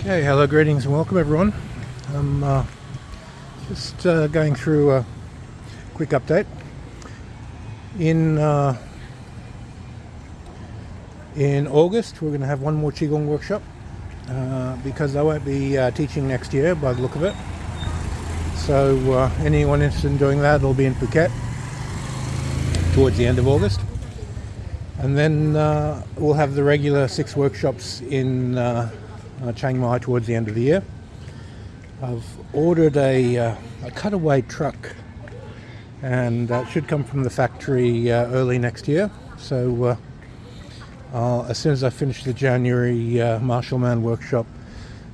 Okay, hello, greetings and welcome everyone. I'm uh, just uh, going through a quick update. In uh, in August, we're going to have one more Qigong workshop uh, because I won't be uh, teaching next year by the look of it. So uh, anyone interested in doing that it'll be in Phuket towards the end of August. And then we'll have the regular six workshops in uh, Chiang Mai towards the end of the year. I've ordered a, uh, a cutaway truck and that should come from the factory uh, early next year. So uh, as soon as I finish the January uh, Marshallman workshop,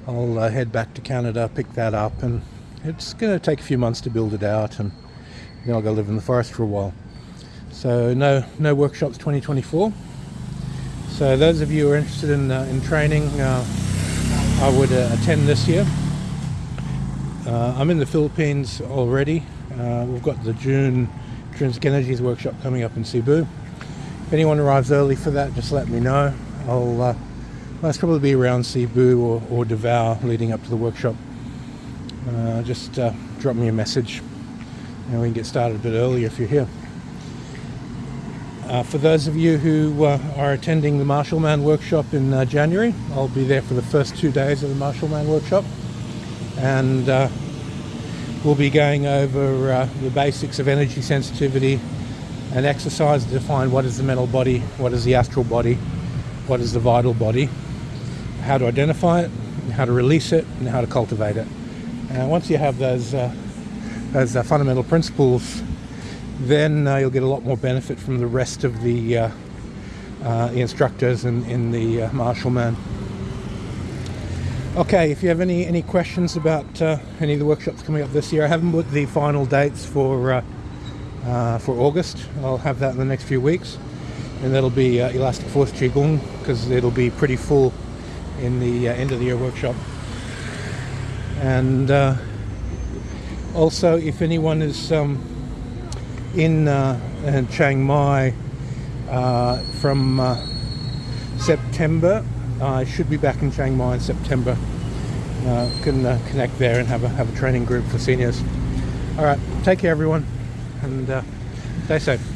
I'll uh, head back to Canada, pick that up, and it's going to take a few months to build it out, and then I'll go live in the forest for a while. So no, no workshops 2024. So those of you who are interested in, in training, I would uh, attend this year. Uh, I'm in the Philippines already. Uh, we've got the June Trinsic Energies workshop coming up in Cebu. If anyone arrives early for that, just let me know. I'll uh, most probably be around Cebu or, or Davao leading up to the workshop. Uh, just uh, drop me a message and we can get started a bit earlier if you're here. Uh, for those of you who uh, are attending the Marshallman workshop in uh, January, I'll be there for the first two days of the Marshallman workshop and uh, we'll be going over uh, the basics of energy sensitivity and exercise to define what is the mental body, what is the astral body, what is the vital body, how to identify it, how to release it, and how to cultivate it. And once you have those, uh, those fundamental principles then uh, you'll get a lot more benefit from the rest of the, uh, uh, instructors in, in the uh, Marshallman. Okay, if you have any, any questions about uh, any of the workshops coming up this year, I haven't put the final dates for, uh, for August. I'll have that in the next few weeks. And that'll be Elastic Force Qigong because it'll be pretty full in the end of the year workshop. And also, if anyone is um, in, uh, in Chiang Mai uh, from uh, September. I should be back in Chiang Mai in September. Uh, can uh, connect there and have a, have a training group for seniors. All right, take care everyone and uh, stay safe.